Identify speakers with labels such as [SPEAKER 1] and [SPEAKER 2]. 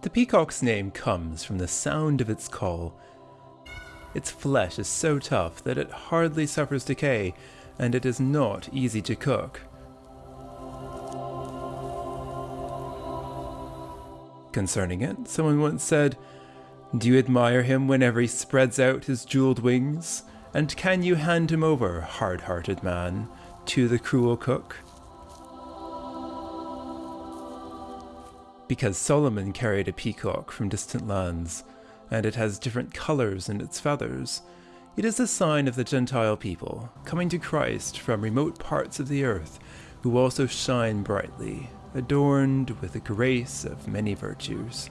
[SPEAKER 1] The peacock's name comes from the sound of its call. Its flesh is so tough that it hardly suffers decay, and it is not easy to cook. Concerning it, someone once said, Do you admire him whenever he spreads out his jeweled wings? And can you hand him over, hard hearted man, to the cruel cook? Because Solomon carried a peacock from distant lands, and it has different colours in its feathers, it is a sign of the Gentile people coming to Christ from remote parts of the earth, who also shine brightly, adorned with the grace of many virtues.